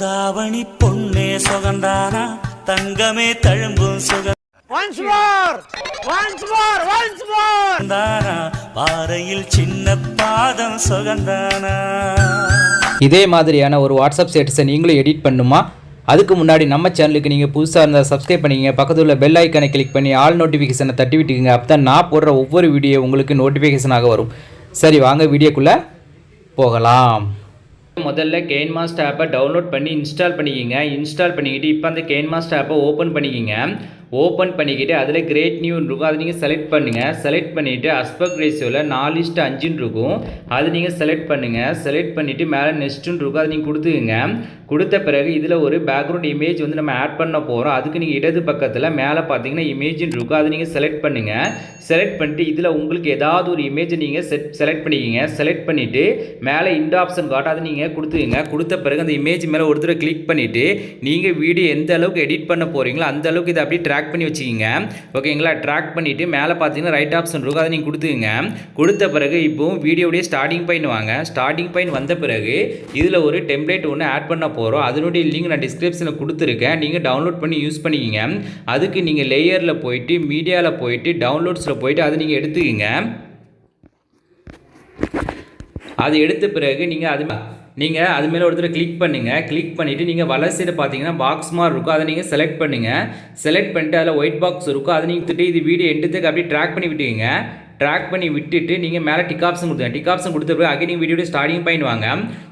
தாவணி பொன்னே சுகந்தானா தங்கமே தழும்பும் Once more! Once more! Once more! சுகந்தானா பாறையில் சின்ன பாதம் சுகந்தானா இதே மாதிரியான ஒரு வாட்ஸ்அப் ஸ்டேட்டஸை நீங்களும் எடிட் பண்ணுமா அதுக்கு முன்னாடி நம்ம சேனலுக்கு நீங்கள் புதுசாக இருந்தால் சப்ஸ்கிரைப் பண்ணிக்கங்க பக்கத்தில் உள்ள பெல் ஐக்கனை கிளிக் பண்ணி ஆல் நோட்டிஃபிகேஷனை தட்டி விட்டுக்குங்க அப்போ தான் நான் போடுற ஒவ்வொரு வீடியோ உங்களுக்கு நோட்டிஃபிகேஷனாக வரும் சரி வாங்க வீடியோக்குள்ளே போகலாம் முதல்ல கெயின் மாஸ்டர் ஆப்பை டவுன்லோட் பண்ணி இன்ஸ்டால் பண்ணிக்கிங்க. இன்ஸ்டால் பண்ணிக்கிட்டு இப்போ அந்த கெயின் மாஸ்டர் ஆப்பை ஓப்பன் பண்ணிக்கிங்க. ஓப்பன் பண்ணிக்கிட்டு அதில் கிரேட் நியூன்னு இருக்கும். அதை நீங்கள் செலக்ட் பண்ணுங்கள் செலக்ட் பண்ணிவிட்டு அஸ்பெக்ட் ரேஷியோவில் நாலு இஸ்ட்டு அஞ்சுன்னு இருக்கும். அது நீங்கள் செலக்ட் பண்ணுங்கள் செலக்ட் பண்ணிவிட்டு மேலே நெக்ஸ்ட்டுன்னு இருக்கும். அதை நீங்கள் கொடுத்துக்குங்க. கொடுத்த பிறகு இதில் ஒரு பேக்ரவுண்ட் இமேஜ் வந்து நம்ம ஆட் பண்ண போகிறோம் அதுக்கு நீங்கள் இடது பக்கத்தில் மேலே பார்த்தீங்கன்னா இமேஜின் இருக்கும். அதை நீங்கள் செலக்ட் பண்ணுங்கள் செலக்ட் பண்ணிட்டு இதில் உங்களுக்கு ஏதாவது ஒரு இமேஜை நீங்கள் செட் செலக்ட் பண்ணிக்கிங்க. செலக்ட் பண்ணிவிட்டு மேலே இந்த ஆப்ஷன் காட்டும் அதை நீங்கள் கொடுத்துக்குங்க. கொடுத்த பிறகு அந்த இமேஜ் மேலே ஒருத்தர் கிளிக் பண்ணிவிட்டு நீங்கள் வீடியோ எந்த அளவுக்கு எடிட் பண்ண போகிறீங்களோ அந்த அளவுக்கு இதை அப்படியே ட்ராக் ட்ராக் பண்ணி வச்சுக்கிங்க. ஓகேங்களா ட்ராக் பண்ணிவிட்டு மேலே பார்த்தீங்கன்னா ரைட் ஆப்ஷன் இருக்கும். அதை நீங்கள் கொடுத்துங்க கொடுத்த பிறகு இப்போ வீடியோடைய ஸ்டார்டிங் பாயிண்ட் வாங்க. ஸ்டார்டிங் பாயிண்ட் வந்த பிறகு இதில் ஒரு டெம்ப்ளேட் ஒன்று ஆட் பண்ண போகிறோம் அதனுடைய லிங்க் நான் டிஸ்கிரிப்ஷனில் கொடுத்துருக்கேன். நீங்கள் டவுன்லோட் பண்ணி யூஸ் பண்ணிக்கிங்க. அதுக்கு நீங்கள் லேயரில் போயிட்டு மீடியாவில் போயிட்டு டவுன்லோட்ஸில் போயிட்டு அதை நீங்கள் எடுத்துக்கிங்க. அது எடுத்த பிறகு நீங்கள் அது நீங்கள் அது மேலே ஒருத்தர் கிளிக் பண்ணுங்கள் கிளிக் பண்ணிவிட்டு நீங்கள் வலது சைடு பார்த்தீங்கன்னா பாக்ஸ் மாதிரி இருக்கும். அதை நீங்கள் செலக்ட் பண்ணுங்கள் செலக்ட் பண்ணிட்டு அதில் ஒயிட் பாக்ஸ் இருக்கும். அதை நீங்கள் திட்டு இது வீடியோ எடுத்துக்கு அப்படியே ட்ராக் பண்ணி விட்டுங்க ட்ராக் பண்ணி விட்டுட்டு நீங்கள் மேலே டிக் ஆப்ஷன் கொடுத்துங்க டிக் ஆப்ஷன் கொடுத்த பிறகு அகைன் நீங்கள் வீடியோட ஸ்டார்டிங் பாயிண்ட் வாங்க.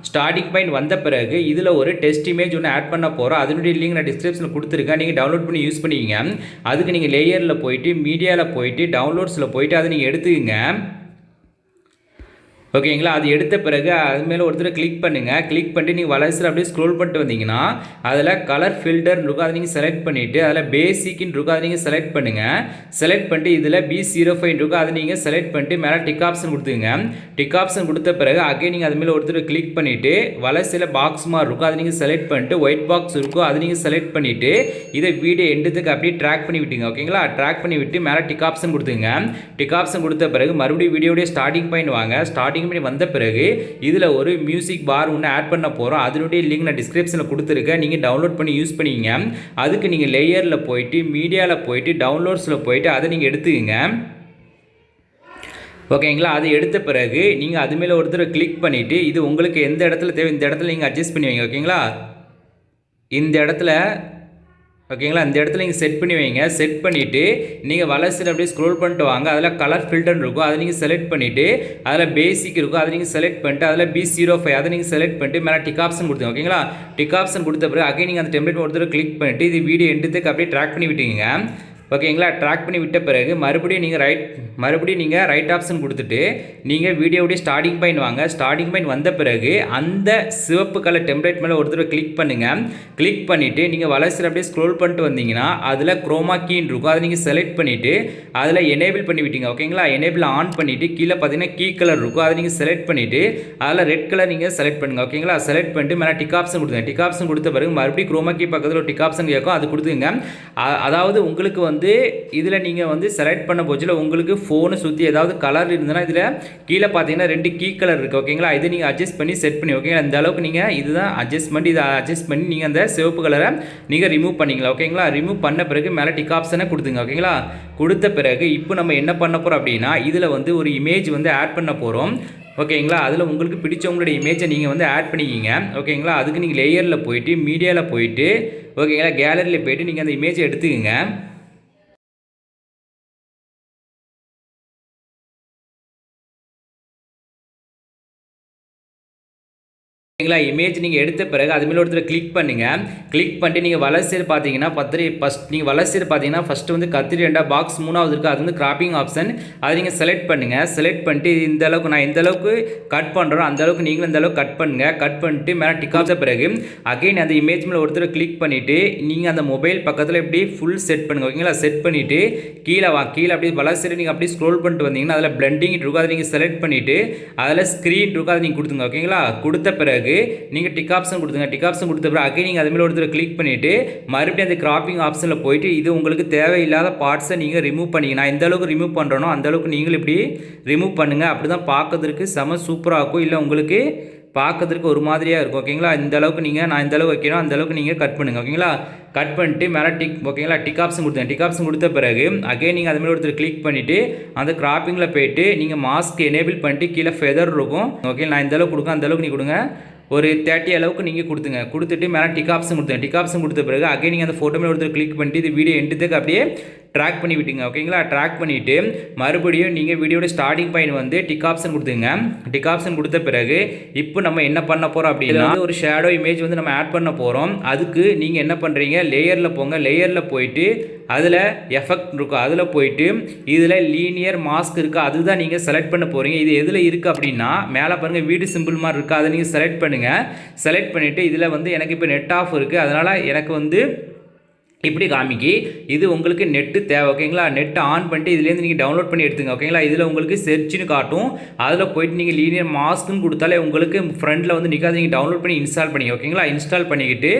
ஸ்டார்டிங் பாயிண்ட் வந்த பிறகு இதில் ஒரு டெஸ்ட் இமேஜ் ஒன்று ஆட் பண்ண போகிறோம் அதனுடைய லிங்க் நான் டிஸ்கிரிப்ஷனில் கொடுத்துருக்கேன். நீங்கள் டவுன்லோட் பண்ணி யூஸ் பண்ணிக்கிங்க. அதுக்கு நீங்கள் லேயரில் போயிட்டு மீடியாவில் போயிட்டு டவுன்லோட்ஸில் போயிட்டு அதை நீங்கள் எடுத்துக்கங்க. ஓகேங்களா? அது எடுத்த பிறகு அது மேலே ஒருத்தர் கிளிக் பண்ணுங்கள் கிளிக் பண்ணிட்டு நீங்கள் வலசில் அப்படியே ஸ்க்ரோல் பண்ணிட்டு வந்தீங்கன்னா அதில் கலர் ஃபில்டர் இருக்கும். அதை நீங்கள் செலக்ட் பண்ணிவிட்டு அதில் பேசிக்னு இருக்கும். அதை நீங்கள் செலக்ட் பண்ணுங்கள் செலக்ட் பண்ணிட்டு இதில் பி ஜீரோ ஃபைவ் இருக்கும். அதை நீங்கள் செலக்ட் பண்ணிட்டு மேலே டிக் ஆப்ஷன் கொடுத்துங்க டிக் ஆப்ஷன் கொடுத்த பிறகு அகைன் நீங்கள் அது மேலே ஒருத்தர் கிளிக் பண்ணிவிட்டு வலசில் பாக்ஸ் மாதிரி இருக்கும். அதை நீங்கள் செலக்ட் பண்ணிட்டு ஒயிட் பாக்ஸ் இருக்கும். அதை நீங்கள் செலக்ட் பண்ணிவிட்டு இதை வீடியோ எண்டுத்துக்கு அப்படியே ட்ராக் பண்ணி விட்டுங்க. ஓகேங்களா? ட்ராக் பண்ணி விட்டு மேலே டிக் ஆப்ஷன் கொடுத்துங்க டிக் ஆப்ஷன் கொடுத்த பிறகு மறுபடியும் வீடியோடைய ஸ்டார்டிங் பாயிண்ட் வாங்க. ஸ்டார்டிங் பண்ணி வந்த பிறகு இதில் ஒரு மியூசிக் பார் ஒன்று ஆட் பண்ண போகிறோம் அதனுடைய லிங்க் நான் டிஸ்கிரிப்ஷனில் கொடுத்துருக்கேன். நீங்கள் டவுன்லோட் பண்ணி யூஸ் பண்ணிக்கிங்க அதுக்கு நீங்கள் லேயரில் போயிட்டு மீடியாவில் போயிட்டு டவுன்லோட்ஸில் போயிட்டு அதை நீங்கள் எடுத்துக்கங்க. ஓகேங்களா அது எடுத்த பிறகு நீங்கள் அது மேலே ஒருத்தர் கிளிக் பண்ணிவிட்டு இது உங்களுக்கு எந்த இடத்துல தேவை இந்த இடத்துல நீங்கள் அட்ஜஸ்ட் பண்ணி வைங்க. ஓகேங்களா இந்த இடத்துல ஓகேங்களா? இந்த இடத்துல நீங்கள் செட் பண்ணி வைங்க. செட் பண்ணிவிட்டு நீங்கள் வளர்ச்சியில் அப்படியே ஸ்க்ரோல் பண்ணிட்டு வாங்க. அதில் கலர் ஃபில்டர் இருக்கும். அதை நீங்கள் செலக்ட் பண்ணிவிட்டு அதில் பேசிக் இருக்கும். அதை நீங்கள் செலக்ட் பண்ணிட்டு அதில் பி ஜீரோ ஃபைவ் அதை நீங்கள் செலக்ட் பண்ணிட்டு மேலே டிக் ஆப்ஷன் கொடுத்துங்க ஓகேங்களா? டிக் ஆப்ஷன் கொடுத்த பிறகு அகைன் நீங்கள் அந்த டெம்ப்ளேட் ஒருத்தர் கிளிக் பண்ணிட்டு இது வீடியோ எடுத்துக்கு அப்படியே ட்ராக் பண்ணி விட்டீங்க ஓகேங்களா? ட்ராக் பண்ணி விட்ட பிறகு மறுபடியும் நீங்கள் ரைட் மறுபடியும் நீங்கள் ரைட் ஆப்ஷன் கொடுத்துட்டு நீங்கள் வீடியோடைய ஸ்டார்டிங் பாயிண்ட் வாங்க. ஸ்டார்டிங் பாயிண்ட் வந்த பிறகு அந்த சிவப்பு கலர் டெம்ப்ளேட் மேலே ஒரு தடவை கிளிக் பண்ணுங்கள் கிளிக் பண்ணிவிட்டு நீங்கள் வளர்ச்சியில் அப்படியே ஸ்க்ரோல் பண்ணிட்டு வந்தீங்கன்னா அதில் குரோமா கீன்னு இருக்கும். அதை நீங்கள் செலக்ட் பண்ணிவிட்டு அதில் எனேபிள் பண்ணி விட்டீங்க. ஓகேங்களா? எனேபிள் ஆன் பண்ணிவிட்டு கீழே பார்த்தீங்கன்னா கீ கலர் இருக்கும். அதை நீங்கள் செலக்ட் பண்ணிவிட்டு அதில் ரெட் கலர் நீங்கள் செலக்ட் பண்ணுங்கள் ஓகேங்களா? செலக்ட் பண்ணிட்டு மேலே டிக் ஆப்ஷன் கொடுத்துங்க டிக் ஆப்ஷன் கொடுத்த பிறகு மறுபடியும் குரோமா கீ பக்கத்தில் ஒரு டிக் ஆப்ஷன் கேட்கும். அது கொடுத்துங்க அதாவது உங்களுக்கு வந்து வந்து இதில் நீங்கள் வந்து செலக்ட் பண்ண போச்சில் உங்களுக்கு ஃபோனை சுற்றி ஏதாவது கலர் இருந்ததுன்னா இதில் கீழே பார்த்தீங்கன்னா ரெண்டு கீ கலர் இருக்குது ஓகேங்களா இதை நீங்கள் அட்ஜஸ்ட் பண்ணி செட் பண்ணி ஓகேங்களா இந்த அளவுக்கு நீங்கள் இதுதான் அட்ஜஸ்ட்மெண்ட் இதை அட்ஜஸ்ட் பண்ணி நீங்கள் அந்த சிவப்பு கலரை நீங்கள் ரிமூவ் பண்ணிக்கலாம் ஓகேங்களா ரிமூவ் பண்ண பிறகு மேலே டிக் ஆப்ஷனை கொடுத்துங்க ஓகேங்களா கொடுத்த பிறகு இப்போ நம்ம என்ன பண்ண போகிறோம் அப்படின்னா இதில் வந்து ஒரு இமேஜ் வந்து ஆட் பண்ண போகிறோம் ஓகேங்களா அதில் உங்களுக்கு பிடிச்சவங்களுடைய இமேஜை நீங்கள் வந்து ஆட் பண்ணிக்கிங்க ஓகேங்களா அதுக்கு நீங்கள் லேயரில் போயிட்டு மீடியாவில் போயிட்டு ஓகேங்களா கேலரியில் போயிட்டு நீங்கள் அந்த இமேஜை எடுத்துக்கோங்க. ஓகேங்களா? இமேஜ் நீங்கள் எடுத்த பிறகு அது மேலே ஒருத்தர் கிளிக் பண்ணுங்கள் கிளிக் பண்ணிட்டு நீங்கள் வலசைடு பார்த்தீங்கன்னா பத்திரி ஃபஸ்ட் நீங்கள் வலசைடு பார்த்தீங்கன்னா ஃபஸ்ட்டு வந்து கத்திரி ரெண்டா பாக்ஸ் மூணாவது இருக்குது அது வந்து கிராப்பிங் ஆப்ஷன் அதை நீங்கள் செலக்ட் பண்ணுங்கள் செலக்ட் பண்ணிட்டு இந்த அளவுக்கு நான் எந்த அளவுக்கு கட் பண்ணுறோம் அந்த அளவுக்கு நீங்களும் இந்த அளவுக்கு கட் பண்ணுங்கள் கட் பண்ணிட்டு மேலே டிக் ஆஃப் பிறகு அகைன் அந்த இமேஜ் மேலே ஒருத்தர் கிளிக் பண்ணிவிட்டு நீங்கள் அந்த மொபைல் பக்கத்தில் இப்படி ஃபுல் செட் பண்ணுங்கள் ஓகேங்களா? செட் பண்ணிவிட்டு கீழே வா கீழே அப்படியே வலசைடு நீங்கள் அப்படியே ஸ்க்ரோல் பண்ணிட்டு வந்தீங்கன்னா அதில் பிளண்டிங் இருக்கும் அதை நீங்கள் செலக்ட் பண்ணிவிட்டு அதில் ஸ்க்ரீன் இருக்கும் அதை நீங்கள் கொடுத்துங்க ஓகேங்களா? கொடுத்த பிறகு நீங்கள் டிக் ஆப்ஷன் கொடுத்துங்க. டிக் ஆப்ஷன் கொடுத்த பிறகு அகைன் நீங்கள் அது ஒருத்தர் கிளிக் பண்ணிவிட்டு மறுபடியும் அந்த கிராப்பிங் ஆப்ஷனில் போயிட்டு இது உங்களுக்கு தேவையில்லாத பார்ட்ஸை நீங்கள் ரிமூவ் பண்ணிங்க நான் எந்த அளவுக்கு ரிமூவ் பண்ணுறனோ அந்தளவுக்கு நீங்கள் இப்படி ரிமூவ் பண்ணுங்கள் அப்படி தான் பார்க்கறதுக்கு செம சூப்பராக இருக்கும். இல்லை உங்களுக்கு பார்க்கறதுக்கு ஒரு மாதிரியாக இருக்கும். ஓகேங்களா இந்த அளவுக்கு நீங்கள் நான் இந்த அளவுக்கு வைக்கிறோம் அந்த அளவுக்கு நீங்கள் கட் பண்ணுங்கள் ஓகேங்களா கட் பண்ணிட்டு மேலே டிக் ஓகேங்களா டிக் ஆப்ஷன் கொடுத்தேன். டிக் ஆப்ஷன் கொடுத்த பிறகு அகைன் நீங்கள் அதுமாதிரி ஒருத்தர் கிளிக் பண்ணிவிட்டு அந்த கிராப்பிங்கில் போயிட்டு நீங்கள் மாஸ்க் எனேபிள் பண்ணிட்டு கீழே ஃபெதர் இருக்கும். ஓகே நான் இந்த அளவுக்கு கொடுங்க அந்த அளவுக்கு நீ கொடுங்க. ஒரு தேர்ட்டி அளவுக்கு நீங்கள் கொடுத்துங்க. கொடுத்துட்டு மேலே டிகாப்ஸும் கொடுத்துங்க டிகாப்ஸும் கொடுத்த பிறகு அகைன் நீங்கள் அந்த ஃபோட்டோ மேலே ஒருத்தர் கிளிக் பண்ணிட்டு இது வீடியோ எண்டுத்துக்கு அப்படியே ட்ராக் பண்ணி விட்டுங்க ஓகேங்களா ட்ராக் பண்ணிவிட்டு மறுபடியும் நீங்கள் வீடியோட ஸ்டார்டிங் பாயிண்ட் வந்து டிக் ஆப்ஷன் கொடுத்துங்க டிக் ஆப்ஷன் கொடுத்த பிறகு இப்போ நம்ம என்ன பண்ண போகிறோம் அப்படின்னா ஒரு ஷேடோ இமேஜ் வந்து நம்ம ஆட் பண்ண போகிறோம் அதுக்கு நீங்கள் என்ன பண்ணுறீங்க லேயரில் போங்க. லேயரில் போயிட்டு அதில் எஃபெக்ட் இருக்கும் அதில் போயிட்டு இதில் லீனியர் மாஸ்க் இருக்குது அதுதான் நீங்கள் செலக்ட் பண்ண போகிறீங்க இது எதில் இருக்குது அப்படின்னா மேலே பாருங்கள் வீடு சிம்பிள் மாதிரி இருக்குது அதை நீங்கள் செலக்ட் பண்ணுங்கள் செலக்ட் பண்ணிவிட்டு இதில் வந்து எனக்கு இப்போ நெட் ஆஃப் இருக்குது அதனால் எனக்கு வந்து இப்படி காமிக்கி இது உங்களுக்கு நெட்டு தேவை ஓகேங்களா நெட் ஆன் பண்ணிட்டு இதுலேருந்து நீங்கள் டவுன்லோட் பண்ணி எடுத்துங்க ஓகேங்களா இதில் உங்களுக்கு செர்ச்னு காட்டும். அதில் போயிட்டு நீங்கள் லீனியர் மாஸ்க்குன்னு கொடுத்தாலே உங்களுக்கு ஃப்ரண்டில் வந்து நிற்காது நீங்கள் டவுன்லோட் பண்ணி இன்ஸ்டால் பண்ணி ஓகேங்களா இன்ஸ்டால் பண்ணிக்கிட்டு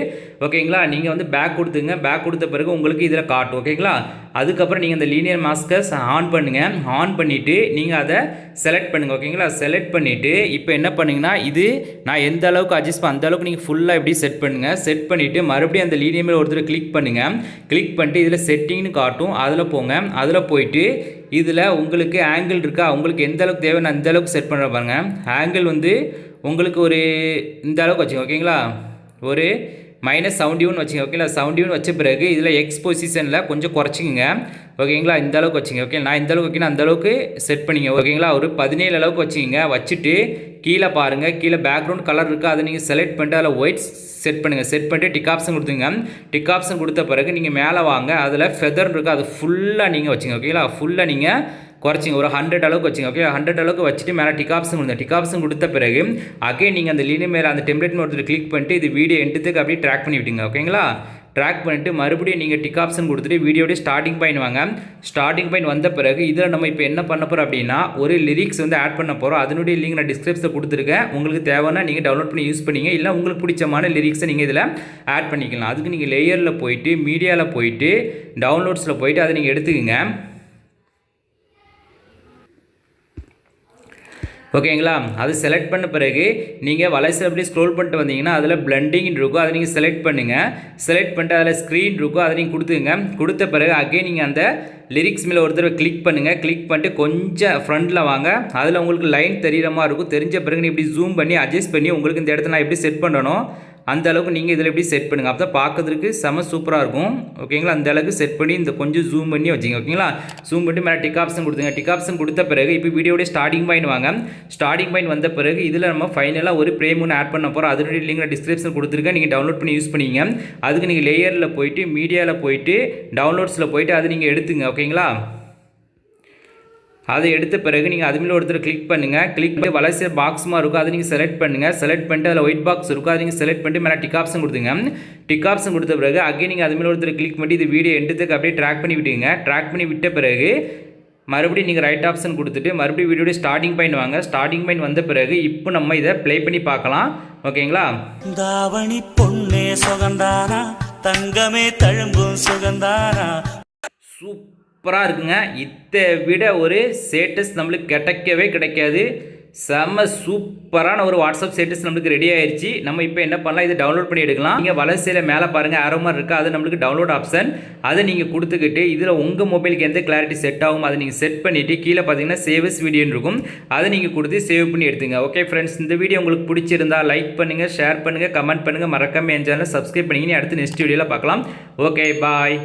ஓகேங்களா நீங்கள் வந்து பேக் கொடுத்துங்க. பேக் கொடுத்த பிறகு உங்களுக்கு இதில் காட்டும் ஓகேங்களா அதுக்கப்புறம் நீங்கள் அந்த லீனியர் மாஸ்க்கை ஆன் பண்ணுங்கள் ஆன் பண்ணிவிட்டு நீங்கள் அதை செலக்ட் பண்ணுங்கள் ஓகேங்களா செலக்ட் பண்ணிவிட்டு இப்போ என்ன பண்ணுங்கன்னா இது நான் எந்த அளவுக்கு அட்ஜஸ்ட் பண்ண அந்த அளவுக்கு நீங்கள் ஃபுல்லாக எப்படி செட் பண்ணுங்கள் செட் பண்ணிவிட்டு மறுபடியும் அந்த லீனியர் மேலே ஒருத்தர் கிளிக் பண்ணுங்கள் கிளிக் பண்ணிட்டு இதில் செட்டிங்னு காட்டும். அதில் போங்க. அதில் போயிட்டு இதில் உங்களுக்கு ஆங்கிள் இருக்கா? உங்களுக்கு எந்த அளவுக்கு தேவை நான் இந்த அளவுக்கு செட் பண்ணுற பாருங்கள் ஆங்கிள் வந்து உங்களுக்கு ஒரு இந்த அளவுக்கு வச்சுங்க ஓகேங்களா ஒரு மைனஸ் செவன்டியூன் வச்சுங்க ஓகேங்களா செவன்டியூன் வச்ச பிறகு இதில் எக்ஸ் பொசிஷனில் கொஞ்சம் குறைச்சிக்கங்க. ஓகேங்களா இந்த அளவுக்கு வச்சுங்க ஓகே நான் இந்த அளவுக்கு வைக்கணும் அந்த அளவுக்கு செட் பண்ணிங்க. ஓகேங்களா ஒரு பதினேழு அளவுக்கு வச்சுங்க வச்சுட்டு கீழே பாருங்கள் கீழே பேக்ரவுண்ட் கலர் இருக்குது அதை நீங்கள் செலக்ட் பண்ணிட்டு அதில் ஒயிட் செட் பண்ணுங்கள் செட் பண்ணிட்டு டிக் ஆப்ஷன் கொடுத்துங்க. டிக் ஆப்ஷன் கொடுத்த பிறகு நீங்கள் மேலே வாங்க அதில் ஃபெதர் இருக்குது அது ஃபுல்லாக நீங்கள் வச்சுங்க ஓகேங்களா ஃபுல்லாக நீங்கள் குறைச்சிங்க ஒரு ஹண்ட்ரட் அளவுக்கு வச்சுங்க ஓகே ஹண்ட்ரட் அளவுக்கு வச்சுட்டு மேலே டிகாப்ஸும் கொடுங்க. டிகாப்ஸும் கொடுத்த பிறகு அகே நீங்கள் அந்த லீனியர் மேலே அந்த டெம்ப்ளேட் ஒருத்தர் கிளிக் பண்ணிட்டு இது வீடியோ எண்டுத்துக்கு அப்படியே ட்ராக் பண்ணி விடுங்க ஓகேங்களா ட்ராக் பண்ணிட்டு மறுபடியும் நீங்கள் டிக் ஆப்ஷன் கொடுத்துட்டு வீடியோட ஸ்டார்டிங் பாயிண்ட் வாங்க. ஸ்டார்டிங் பாயிண்ட் வந்த பிறகு இதில் நம்ம இப்போ என்ன பண்ண போகிறோம் அப்படின்னா ஒரு லிரிக்ஸ் வந்து ஆட் பண்ண போகிறோம் அதனுடைய லிங்க் நான் டிஸ்கிரிப்ஷனில் கொடுத்துருக்கேன். உங்களுக்கு தேவைன்னா நீங்கள் டவுன்லோட் பண்ணி யூஸ் பண்ணிங்க. இல்லை உங்களுக்கு பிடிச்சமான லிரிக்ஸை நீங்கள் இதில் ஆட் பண்ணிக்கலாம். அதுக்கு நீங்கள் லேயரில் போயிட்டு மீடியாவில் போயிட்டு டவுன்லோட்ஸில் போயிட்டு அதை நீங்கள் எடுத்துக்கோங்க. ஓகேங்களா? அது செலக்ட் பண்ண பிறகு நீங்கள் வலைசில் அப்படி ஸ்க்ரோல் பண்ணிட்டு வந்தீங்கன்னா அதில் பிளண்டிங் இருக்கும். அதை நீங்கள் செலக்ட் பண்ணுங்கள் செலக்ட் பண்ணிட்டு அதில் ஸ்க்ரீன் இருக்கும். அதை நீங்கள் கொடுத்துங்க கொடுத்த பிறகு அகைன் நீங்கள் அந்த லிரிக்ஸ் மேலே ஒரு தடவை கிளிக் பண்ணுங்கள் கிளிக் பண்ணிட்டு கொஞ்சம் ஃப்ரண்ட்டில் வாங்க. அதில் உங்களுக்கு லைன் தெரியிற மாதிரி இருக்கும். தெரிஞ்ச பிறகு நீ இப்படி ஜூம் பண்ணி அட்ஜஸ்ட் பண்ணி உங்களுக்கு இந்த இடத்த நான் எப்படி செட் பண்ணணும்? அந்த அளவுக்கு நீங்கள் இதில் எப்படி செட் பண்ணுங்கள் அப்போ தான் பார்க்கறதுக்கு செம சூப்பராக இருக்கும். ஓகேங்களா அந்த அளவுக்கு செட் பண்ணி இந்த கொஞ்சம் ஜூம் பண்ணி வச்சுங்க ஓகேங்களா ஜூம் பண்ணி மேலே டிக் ஆப்ஷன் கொடுத்துங்க டிக் ஆப்ஷன் கொடுத்த பிறகு இப்போ வீடியோட ஸ்டார்டிங் பாயிண்ட் வாங்க. ஸ்டார்டிங் பாயிண்ட் வந்த பிறகு இதில் நம்ம ஃபைனலாக ஒரு ஃப்ரேம் ஒன்று ஆட் பண்ண போகிறோம் அதனுடைய லிங்க் நான் டிஸ்கிரிப்ஷன் கொடுத்துருக்கேன். நீங்கள் டவுன்லோட் பண்ணி யூஸ் பண்ணிங்க அதுக்கு நீங்கள் லேயரில் போயிட்டு மீடியாவில் போயிட்டு டவுன்லோட்ஸில் போயிட்டு அதை நீங்கள் எடுத்துங்க. ஓகேங்களா அதை எடுத்த பிறகு நீங்கள் அது மேலே ஒருத்தர் கிளிக் பண்ணுங்கள் கிளிக் பண்ணி வளர்ச்சி பாக்ஸுமா இருக்கும். அதை நீங்கள் செலக்ட் பண்ணுங்கள் செலக்ட் பண்ணிட்டு அதில் ஒயிட் பாக்ஸ் இருக்கும். அதை நீங்கள் செலக்ட் பண்ணிட்டு மேலே டிக் ஆப்ஷன் கொடுத்துங்க டிக் ஆப்ஷன் கொடுத்த பிறகு அகைன் நீங்கள் அது மேலே ஒருத்தர் கிளிக் பண்ணி இது வீடியோ எடுத்துக்கு அப்படியே ட்ராக் பண்ணி விட்டுங்க ட்ராக் பண்ணி விட்ட பிறகு மறுபடியும் நீங்கள் ரைட் ஆப்ஷன் கொடுத்துட்டு மறுபடியும் வீடியோட ஸ்டார்டிங் பாயிண்ட் வாங்க. ஸ்டார்டிங் பாயிண்ட் வந்த பிறகு இப்போ நம்ம இதை ப்ளே பண்ணி பார்க்கலாம். ஓகேங்களா? தாவணி பொன்னே சுகந்தானா? தங்கமே தழும்பும் சுகந்தானா? சூப்பராக இருக்குங்க. இதை விட ஒரு ஸ்டேட்டஸ் நம்மளுக்கு கிடைக்கவே கிடைக்காது. செம்ம சூப்பரான ஒரு வாட்ஸ்அப் ஸ்டேட்டஸ் நம்மளுக்கு ரெடி ஆயிடுச்சு நம்ம இப்போ என்ன பண்ணலாம்? இதை டவுன்லோட் பண்ணி எடுக்கலாம். நீங்கள் வலசையில் மேலே பாருங்கள் ஆரோ மாதிரி இருக்குது அது நம்மளுக்கு டவுன்லோட் ஆப்ஷன் அதை நீங்கள் கொடுத்துக்கிட்டு இதில் உங்கள் மொபைலுக்கு எந்த கிளாரிட்டி செட் ஆகும் அதை நீங்கள் செட் பண்ணிவிட்டு கீழே பார்த்தீங்கன்னா சேவஸ் வீடியோன்னு இருக்கும். அதை நீங்கள் கொடுத்து சேவ் பண்ணி எடுத்துங்க. ஓகே ஃப்ரெண்ட்ஸ் இந்த வீடியோ உங்களுக்கு பிடிச்சிருந்தா லைக் பண்ணுங்கள் ஷேர் பண்ணுங்கள் கமெண்ட் பண்ணுங்கள் மறக்காமல் என் சேனலை சப்ஸ்கிரைப் பண்ணிங்கன்னு அடுத்து நெக்ஸ்ட் வீடியோவில் பார்க்கலாம். Okay bye